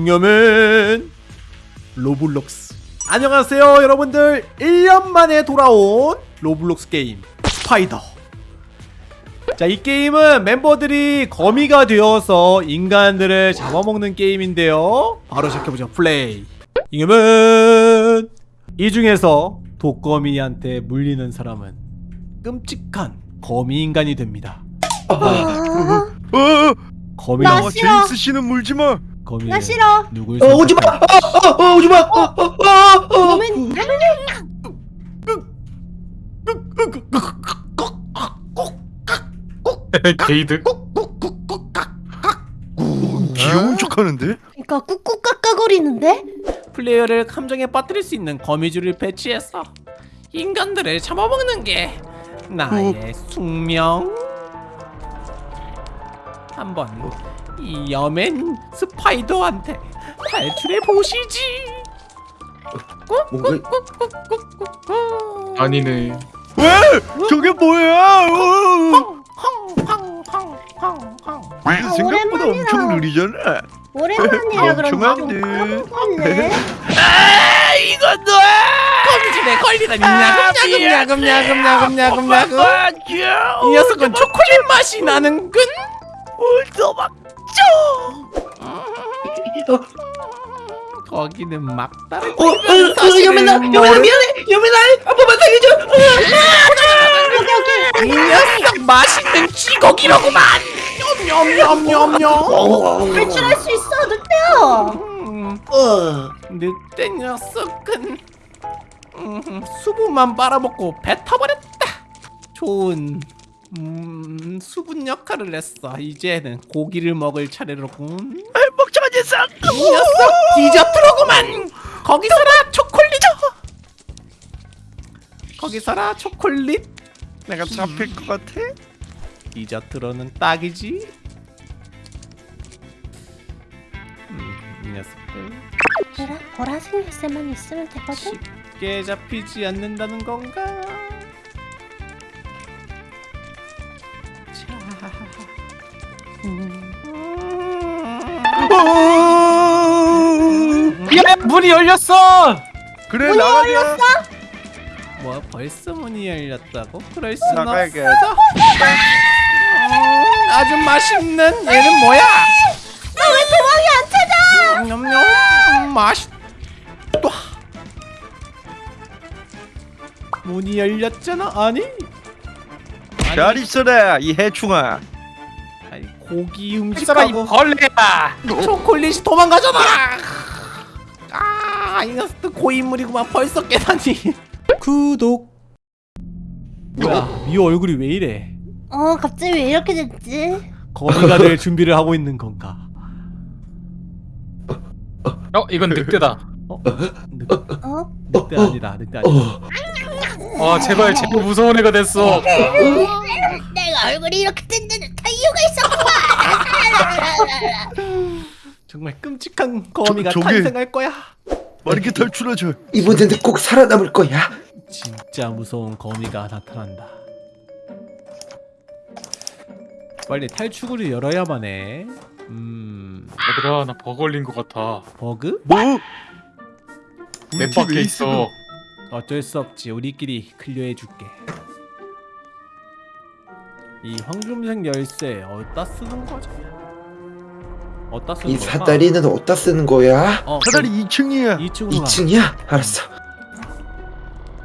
잉여맨 Roblox. 안녕하세요 여러분들. 1년 만에 돌아온 Roblox 게임 Spider. 자 이 게임은 멤버들이 거미가 되어서 인간들을 잡아먹는 게임인데요. 바로 시작해보죠. 플레이. 잉여맨 이 중에서 독거미한테 물리는 사람은 끔찍한 거미인간이 됩니다. 어, 거미가 나 아, 싫어. 제임스 씨는 물지 마. 거미는 나 싫어. 누굴 어, 오지 마! 어, 어, 어, 오지 마! 어, 어, 어, 어. 게이드? 귀여운 척하는데? 그러니까 꾹꾹 깎아거리는데? 플레이어를 감정에 빠뜨릴 수 있는 거미줄을 배치해서 인간들을 잡아먹는 게 나의 숙명. 한번 이 여맨 스파이더한테 탈출해 보시지. 꾹꾹꾹꾹꾹. 아니네. 왜? 저게 뭐야? 어. 헝헝헝헝헝헝. 이게 생각보다 오랜만이다. 엄청 느리잖아. 오랜만이라 좀 엄청한데. 까먹었네. 아 이건 너야. 거미줄에 걸리다니 야금 야금 야금 야금 야금 야금 야금. 이 녀석은 초콜릿 맛이 나는군. 도망쳐. 거기는 막다른 어, 어, 어, 여민아, 여민아 미안해, 여민아, 한 번만 살려줘. 이 녀석 맛있는 쥐고기로구만. 냠냠냠냠냠. 탈출할 수 있어, 늑대야. 음, 어, 늑대 녀석은 음, 수분만 빨아먹고 뱉어버렸다. 좋은 음, 수분 역할을 했어. 이제는 고기를 먹을 차례로군. 멍청한 녀석. 이 녀석 디저트로구만. 거기서라 초콜릿. 거기서라 초콜릿. 내가 잡힐 것 같아? 디저트로는 딱이지. 음, 이 녀석들 얘들아, 보라색 열쇠만 있으면 되거든. 쉽게 잡히지 않는다는 건가? 야 문이 열렸어. 그래 문이 나가자. 열렸어? 뭐 벌써 문이 열렸다고? 그럴 순 없어. 나가야겠다. 음, 아주 맛있는 얘는 뭐야? 너왜 도망이 안 찾아? 냠냠 음, 맛있다. 문이 열렸잖아. 아니? 잘 있어라 이 해충아. 고기 음식하고 벌레야. 초콜릿이 도망가잖아. 아, 이 녀석도 고인물이구만. 벌써 깨다니. 구독. 뭐야? 미호 얼굴이 왜 이래? 어, 갑자기 왜 이렇게 됐지? 거미가 될 준비를 하고 있는 건가? 어 이건 늑대다. 어? 늑, 어? 늑대 아니다. 늑대 아니다. 아 제발 제발 무서운 애가 됐어. 얼굴이 이렇게 된 데는 다 이유가 있었구만. 정말 끔찍한 거미가 저- 탄생할 거야. 빠르게 탈출하자. 이번에는 꼭 살아남을 거야. 진짜 무서운 거미가 나타난다. 빨리 탈출구를 열어야만 해. 음, 얘들아 나 버거 걸린 것 같아. 버그? 뭐? 집 밖에 있어. 어쩔 수 없지. 우리끼리 클리어해 줄게. 이 황금색 열쇠 어디다 쓰는 거죠? 어디다 쓰는 이 거야? 사다리는 어디다 쓰는 거야? 어, 사다리 2층이야. 2층으로 가. 2층이야? 알았어.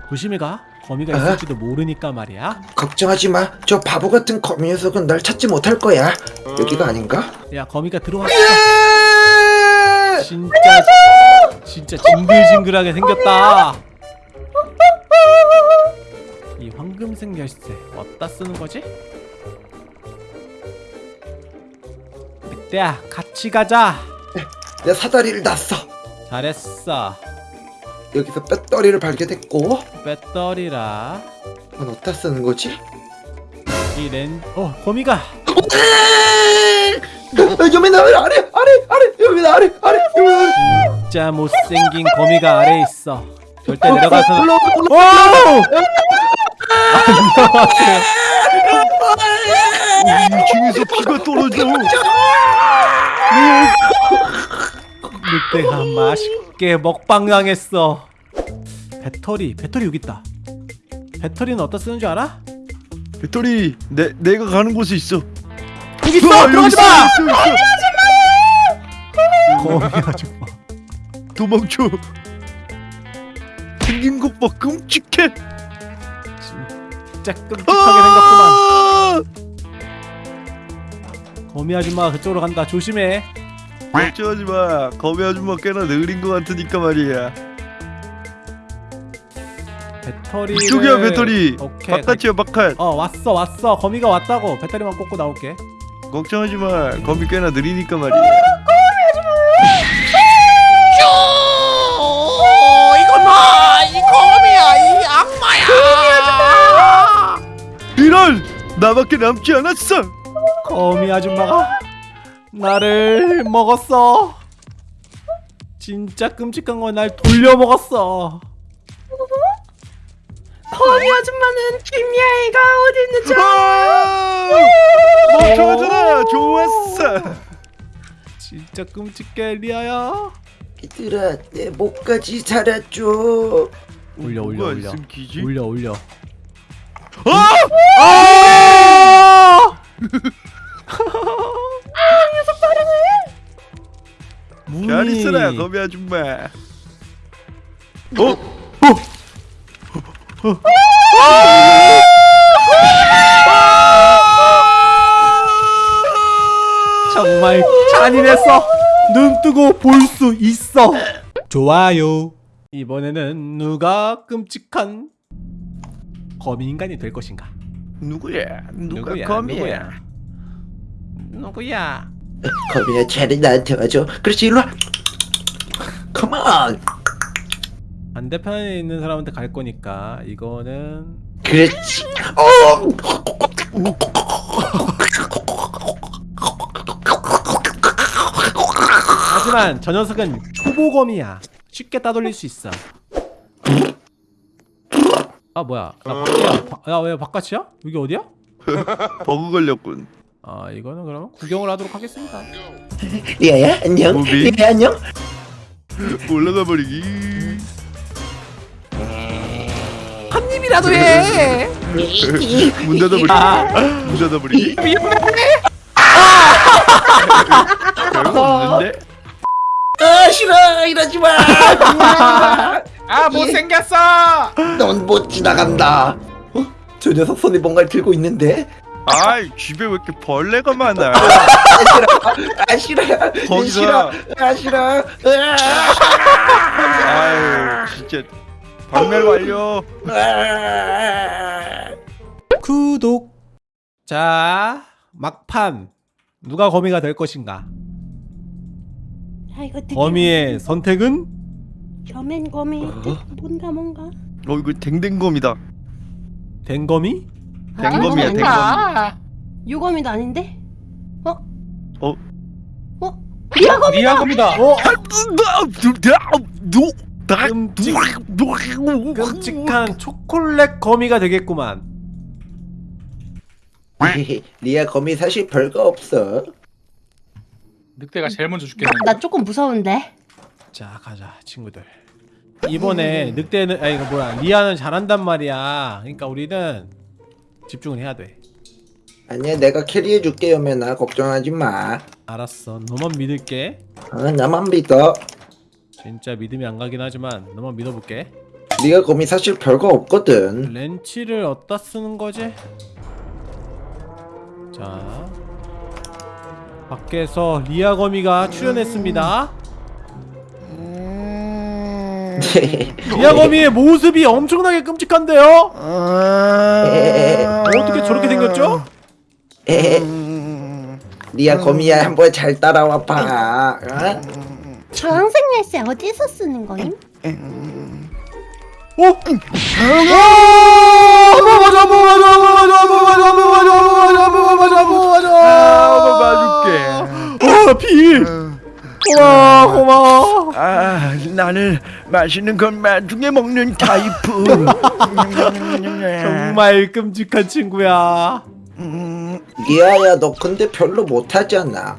조심히 가. 거미가 아. 있을지도 모르니까 말이야. 걱정하지 마. 저 바보 같은 거미 녀석은 날 찾지 못할 거야. 여기가 아닌가? 야, 거미가 들어왔어. 예! 진짜 진짜 징글징글하게 생겼다. 이 황금색 열쇠 어디다 쓰는 거지? 야 같이 가자. 내 사다리를 놨어. 잘했어. 여기서 배터리를 발견했고 배터리라 이건 어디다 쓰는 거지? 이 렌. 어 거미가 어, 여민아 아래 아래 아래 여민아 아래 아래 진짜 못생긴 거미가 아래 있어. 절대 내려가서. 올라 올라 오! 이 2층에서 피가 떨어져. 늑대가 맛있게 먹방 당했어 배터리 배터리 여기 있다 배터리는 어디다 쓰는 줄 알아? 배터리 내 내가 가는 곳에 있어. 여기 있어 우와, 들어가지 마 있어, 있어. 거미 아줌마 도망쳐. 생긴 것봐 끔찍해. 진짜 끔찍하게 생겼구만 아! 거미 아줌마가 그쪽으로 간다 조심해 걱정하지 마. 거미 아줌마 꽤나 느린 것 같으니까 말이야. 배터리 이쪽이야 배터리. 오케이 바깥이야 바깥. 어 왔어 왔어 거미가 왔다고 배터리만 꽂고 나올게 걱정하지 마. 거미 꽤나 느리니까 말이야. 나밖에 남지 않았어. 거미 아줌마가 나를 먹었어 진짜 끔찍한 건 날 돌려 먹었어 거미 아줌마는 김야이가 어디 있는지 아! 멍청하잖아. 좋았어. 진짜 끔찍해 리아야 얘들아 내 목까지 살았죠 올려 올려 올려? 올려 올려 아! 아! 문이 잘 있어라 거미 아줌마. 어? 정말 잔인했어. 눈 뜨고 볼 수 있어. 좋아요. 이번에는 누가 끔찍한 거미 인간이 될 것인가? 누구야? 누가 누구야? 거미야? 누구야? 거미야 차라리 나한테 와줘 그렇지 일로 와 컴온 반대편에 있는 사람한테 갈 거니까 이거는 그렇지 어 하지만 저 녀석은 초보 거미야. 쉽게 따돌릴 수 있어. 아 뭐야? 나 밖이야. 야왜 바깥이야? 여기 어디야? 버그 걸렸군. 아 이거는 그러면 구경을 하도록 하겠습니다. 리아야 안녕 무비? 리아 안녕 올라가 버리기. 한 입이라도 해. 문 닫아 버리기. 문 닫아 버리기. 별거 없는데? 아 싫어 이러지 마 아 못생겼어 넌 못 지나간다 어? 저 녀석 손에 뭔가를 들고 있는데 아이 집에 왜 이렇게 벌레가 많아? 아 싫어 아 싫어 거기서. 싫어 아 싫어 아유 진짜 박멸 완료. 아. 구독. 자 막판 누가 거미가 될 것인가? 아 거미의 선택은 겸엔 거미 어? 뭔가 뭔가 어 이거 댕댕검이다. 댕거미? 댕검이야 댕검. 유검이도 아닌데? 어? 어? 어? 리아검 리아검이다 어 끔찍한 초콜릿 거미가 되겠구만. 리아 거미 사실 별거 없어 늑대가 제일 먼저 죽겠는데 나 조금 무서운데 자 가자 친구들. 이번에 늑대는 아 이거 뭐야 리아는 잘한단 말이야. 그러니까 우리는 집중을 해야 돼. 아니야 내가 캐리해 줄게 여면아 걱정하지 마 알았어. 너만 믿을게. 어, 나만 믿어 진짜 믿음이 안 가긴 하지만 너만 믿어볼게. 리아 거미 사실 별거 없거든 렌치를 어디다 쓰는 거지? 자 밖에서 리아 거미가 출연했습니다. 리아 거미의 모습이 엄청나게 끔찍한데요? 어떻게 저렇게 생겼죠? 리아 거미야 한번 잘 따라와 봐 어? 주황색 열쇠 어디서 쓰는 거임? 어? 맞아, 맞아, 맞아, 맞아, 맞아, 맞아, 맞아, 봐줄게. 어, 피. 고마워, 고마워. 아 나는 맛있는 것만 중에 먹는 타입은. 정말 끔찍한 친구야. 리아야 너 근데 별로 못하잖아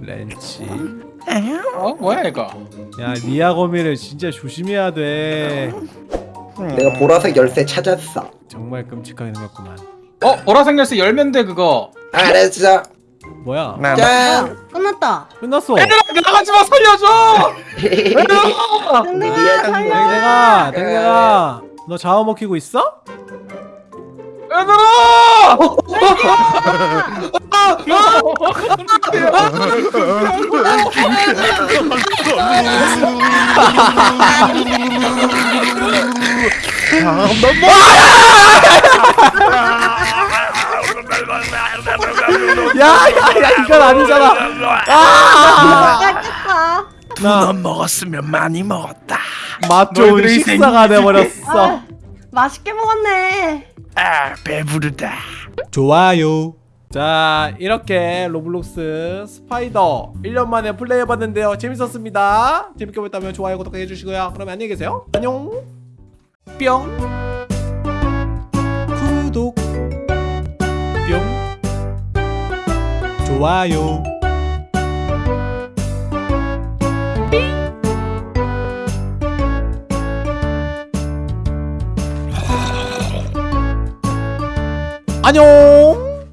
렌치 어 뭐야 이거? 야 리아 거미를 진짜 조심해야 돼 내가 보라색 열쇠 찾았어. 정말 끔찍하게 생겼구만 어 보라색 열쇠 열면 돼 그거. 알았어. 뭐야 짠. 끝났다. 끝났어 얘들아 나가지 마 살려줘. 얘들아. 댕댕아 살려. 댕댕아 댕댕아 너 잡아먹히고 있어? 얘들아. 야야야 이건 아니잖아 아! 맛있겠다. 나 먹었으면 많이 먹었다. 맛 좋은 식사가 돼버렸어 아, 맛있게 먹었네. 아 배부르다. 좋아요 자 이렇게 Roblox Spider 1년 만에 플레이해봤는데요 재밌었습니다 재밌게 보셨다면 좋아요 구독 해 주시고요 그러면 안녕히 계세요 안녕 뿅 구독 좋아요. 안녕